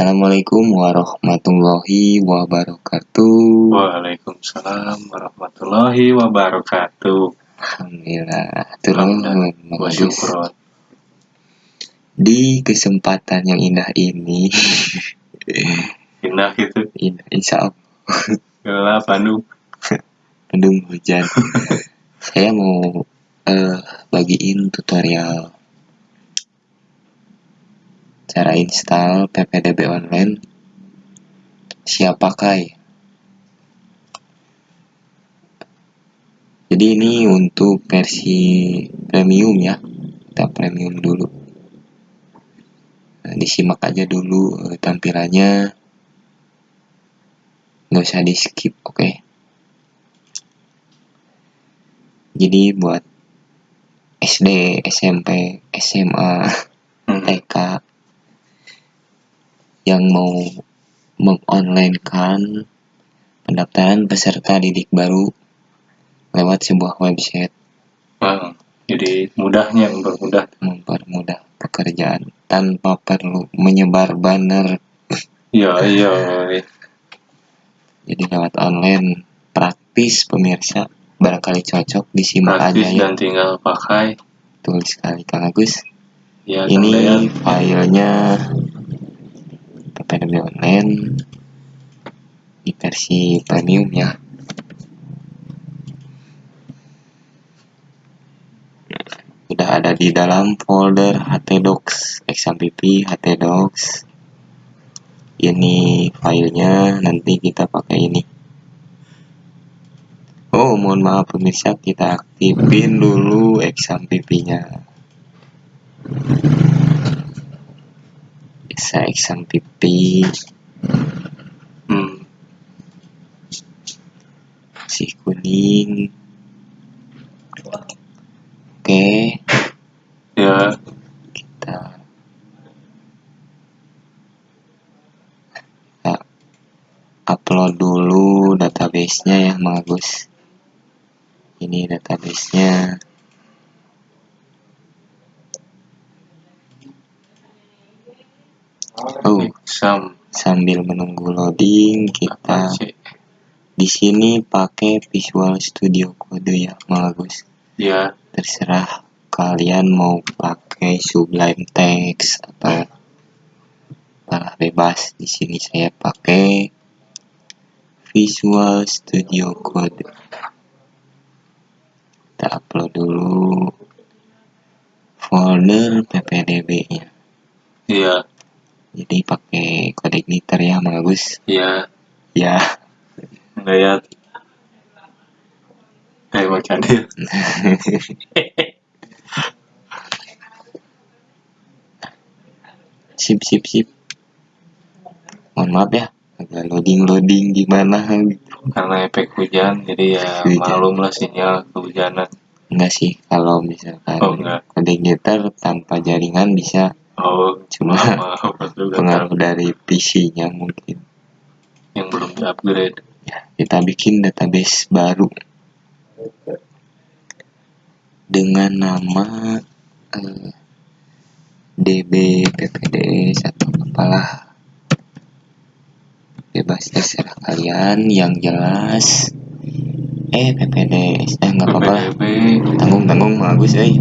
Assalamualaikum warahmatullahi wabarakatuh. Waalaikumsalam warahmatullahi wabarakatuh. Alhamdulillah. Turun syukron. Di kesempatan yang indah ini, Indah gitu. indah, insya Allah Gelap Bandung. mendung hujan. Saya mau eh, bagiin tutorial cara install PPDB online siap pakai. Jadi ini untuk versi premium ya. Kita premium dulu. Nah, disimak aja dulu eh, tampilannya. Nggak usah di skip, oke? Jadi buat SD, SMP, SMA, Hmm. TK yang mau mengonlinekan pendaftaran peserta didik baru lewat sebuah website. Wah, jadi mudahnya mempermudah. mempermudah pekerjaan tanpa perlu menyebar banner. Iya, iya. jadi lewat online praktis pemirsa. Barangkali cocok disimak Praktis aja ya. dan tinggal pakai. betul sekali Kang Agus. Ya, ini filenya Online di versi premium ya. Sudah ada di dalam folder htdocs xmpp htdocs ini filenya nanti kita pakai ini. Oh mohon maaf pemirsa kita aktifin dulu xmpp nya bisa xmpp Hmm. si kuning. Oke. Ya, kita kita upload dulu database-nya ya Mang Agus. Ini database-nya. Oh. Sam. sambil menunggu loading kita? Di sini pakai Visual Studio Code ya Mang Agus Ya, terserah kalian mau pakai Sublime Text atau malah bebas di sini saya pakai Visual Studio Code kita upload dulu folder ppdb nya iya, jadi pakai kode glitter ya Mang Agus iya. ya Gaya kayak macan dia. sip sip sip mohon maaf ya agak loading loading gimana Karena efek hujan, jadi ya Hujan. malum lah sinyal kehujanan. enggak sih kalau misalkan Oh, kode glitter tanpa jaringan bisa Oh, cuma pengaruh dari PC-nya mungkin yang belum di-upgrade. ya kita bikin database baru. Dengan nama eh, db ppds atau apalah. Bebas terserah kalian. Yang jelas eh ppds eh nggak apa-apa lah. Tanggung tanggung bagus eh.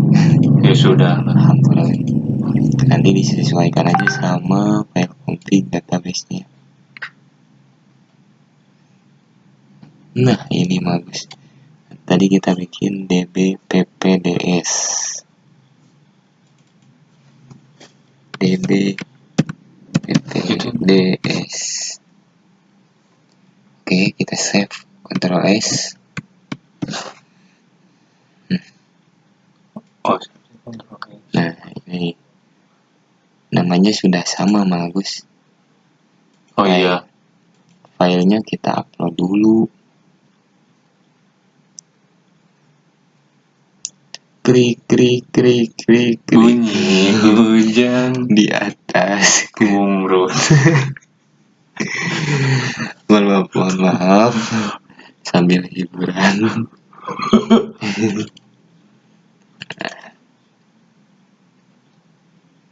Ya sudah lah. alhamdulillah. Nanti disesuaikan aja sama file config database-nya nah ini bagus tadi kita bikin db ppds db ppds oke kita save. Ctrl S. Oh, nah ini. Namanya sudah sama Magus Oh iya, filenya kita upload dulu krik krik krik krik krik bunyi hujan di atas gumrut. mohon maaf mohon maaf. Sambil hiburan.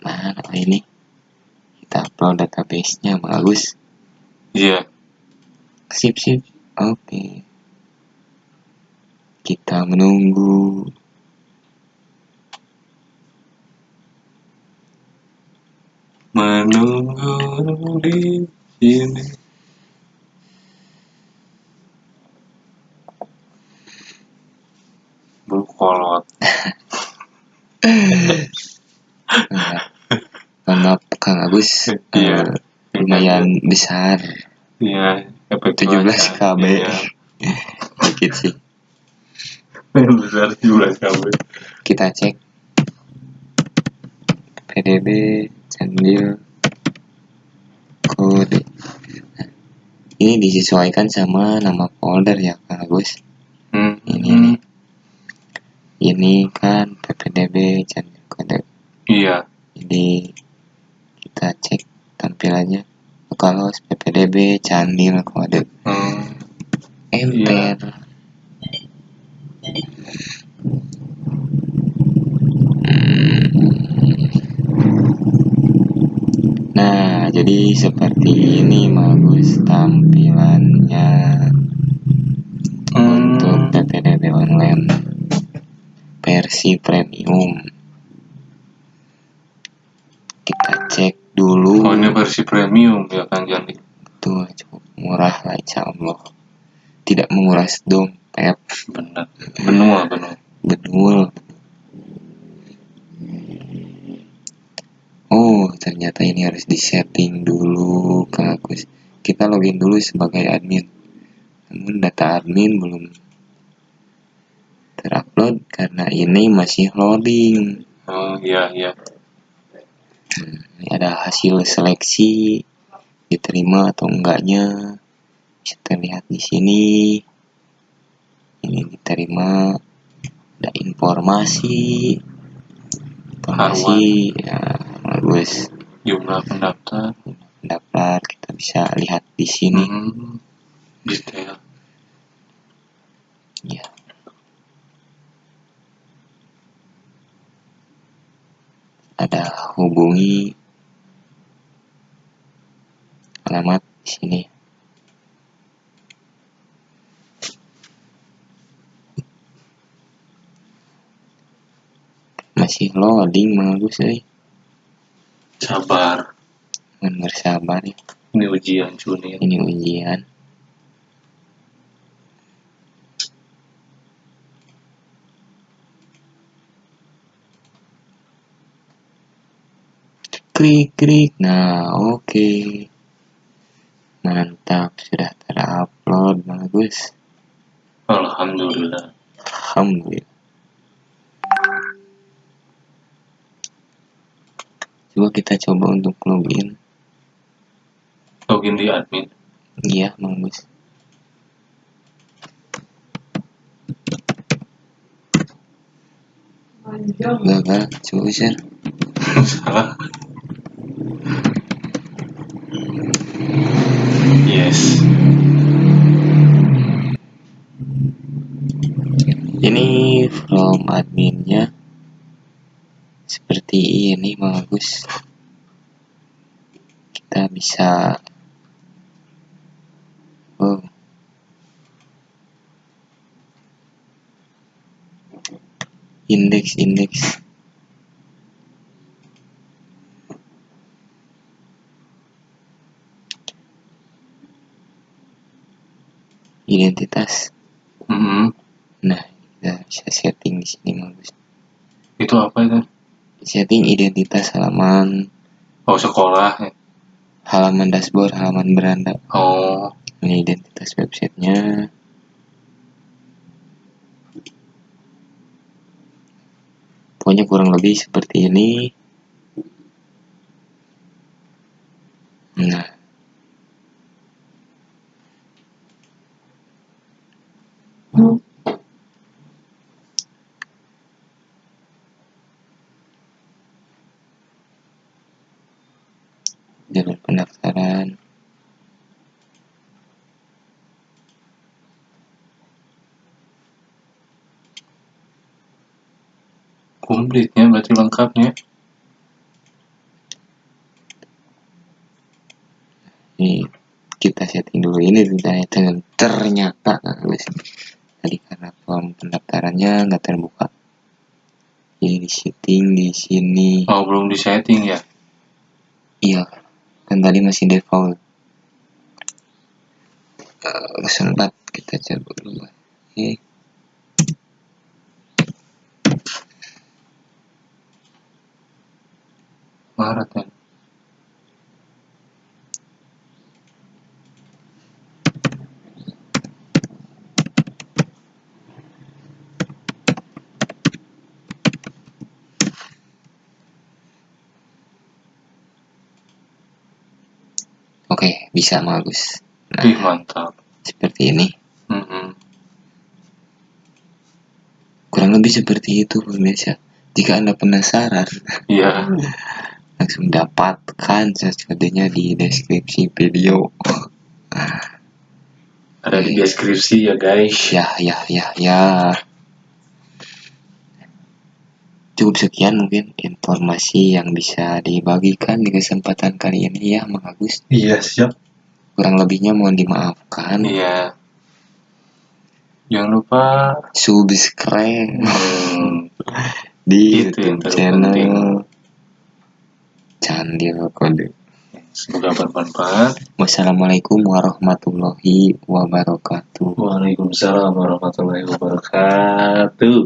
Nah ini kita upload database-nya bagus Iya. sip sip. Oke. Kita menunggu Di sini. Berkolot. Nah, Kang, Kang Agus Iya. eh, lumayan besar Iya. efek 17 cuaca. KB Iya. dikit sih Besar 17 KB. kita cek PDB sambil kode Nah, ini disesuaikan sama nama folder ya Kang Agus. Hmm. ini nih. Ini kan ppdb channel kode. Iya. jadi kita cek tampilannya. Kalau ppdb channel kode. Hmm. enter. Nah, jadi ini bagus tampilannya untuk PPDB online versi premium. Kita cek dulu. Oh ini versi premium ya kan Jani. Tuh cukup murah lah insya Allah. Tidak menguras dompet. Benar. Benua benua. Betul. Oh, ternyata ini harus disetting dulu Kang Agus. Kita login dulu sebagai admin. Namun data admin belum terupload karena ini masih loading. Oh iya iya. Ini ada hasil seleksi diterima atau enggaknya. Bisa terlihat di sini. Ini diterima. Ada informasi. Informasi ya bagus. Jumlah pendaftar. Dapat kita bisa lihat di sini. Hmm. Detail. Ya. Ada hubungi alamat di sini. Masih loading bagus eh. Sabar. Mohon bersabar ya. Ini ujian Juni. Ini ujian. Klik klik. Nah, oke. Mantap, sudah terupload bagus. Alhamdulillah. Alhamdulillah. Coba kita coba untuk login. Login di admin. Iya, bagus. Gagal, coba share. Salah. Yes. Ini from adminnya seperti ini bagus. Kita bisa oh indeks indeks identitas. Mhm. Nah, kita bisa setting di sini bagus. Itu apa itu? Setting identitas halaman, Oh sekolah. halaman dashboard, halaman beranda. Oh. Ini identitas websitenya. Pokoknya kurang lebih seperti ini. Nah, jalur pendaftaran. Komplitnya berarti lengkapnya. ini kita setting dulu ini ternyata ternyata guys tadi karena form pendaftarannya nggak terbuka. Ini di setting di sini. Oh, belum di setting ya? iya kan tadi masih default. Uh, sempat kita coba dulu. Oke ya? oke bisa bagus nah Wih, mantap. seperti ini Mm-mm. kurang lebih seperti itu pemirsa jika anda penasaran Iya. langsung dapatkan sesuatunya di deskripsi video. Ada di deskripsi ya, guys. ya ya ya ya. Cukup sekian mungkin informasi yang bisa dibagikan di kesempatan kali ini ya Mang Agus. Iya, siap. kurang lebihnya mohon dimaafkan. Iya. Jangan lupa subscribe hmm, di YouTube channel Candil Kode semoga bermanfaat. wassalamualaikum warahmatullahi wabarakatuh Waalaikumsalam warahmatullahi wabarakatuh.